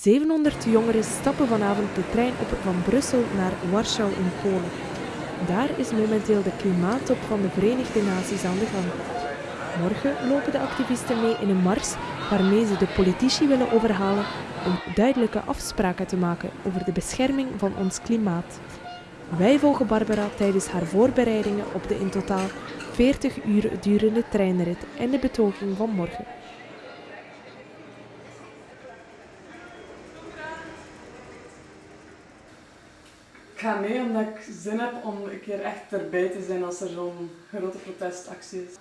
700 jongeren stappen vanavond de trein op van Brussel naar Warschau in Polen. Daar is momenteel de klimaattop van de Verenigde Naties aan de gang. Morgen lopen de activisten mee in een mars waarmee ze de politici willen overhalen om duidelijke afspraken te maken over de bescherming van ons klimaat. Wij volgen Barbara tijdens haar voorbereidingen op de in totaal 40 uur durende treinrit en de betoging van morgen. Ga mee omdat ik zin heb om een keer echt erbij te zijn als er zo'n grote protestactie is.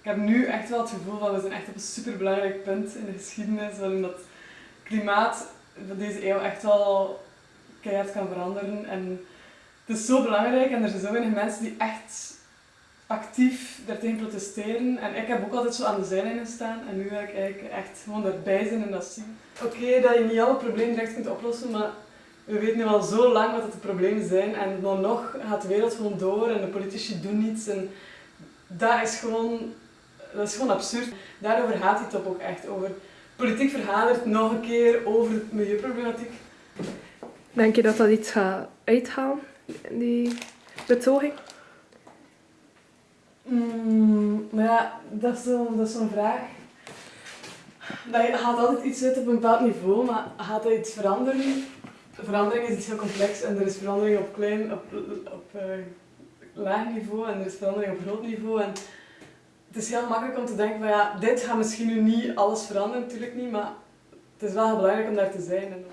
Ik heb nu echt wel het gevoel dat we zijn echt op een superbelangrijk punt in de geschiedenis waarin dat klimaat van deze eeuw echt wel keihard kan veranderen. En het is zo belangrijk en er zijn zo weinig mensen die echt actief daartegen protesteren. En ik heb ook altijd zo aan de zijlijn staan en nu wil ik eigenlijk echt gewoon erbij zijn en dat zien. Oké, dat je niet alle problemen direct kunt oplossen, maar we weten nu al zo lang wat de problemen zijn en dan nog gaat de wereld gewoon door en de politici doen niets. En dat is gewoon, dat is gewoon absurd. Daarover gaat die top ook echt, over politiek vergaderd nog een keer over milieuproblematiek. Denk je dat dat iets gaat uithalen, die betoging? Mm, maar ja, dat is zo'n zo vraag. Dat gaat altijd iets uit op een bepaald niveau, maar gaat dat iets veranderen? Verandering is iets heel complex en er is verandering op klein, op, op uh, laag niveau en er is verandering op groot niveau. En het is heel makkelijk om te denken van ja, dit gaat misschien nu niet alles veranderen, natuurlijk niet, maar het is wel heel belangrijk om daar te zijn. En,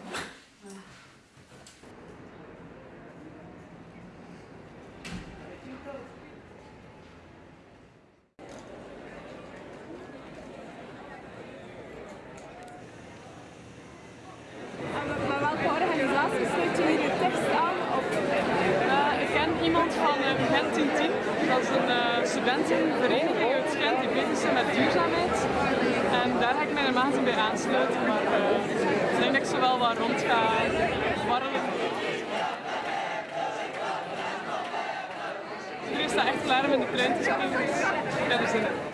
iemand 1910. Dat is een uh, studentenvereniging uit Gent die bezig zijn met duurzaamheid. En daar ga ik mijn maten bij aansluiten. Maar uh, ik denk dat ik zo wel wat rond ga warrelen. Iedereen staat echt klaar om in de trein te springen. Dus ik heb er zin in.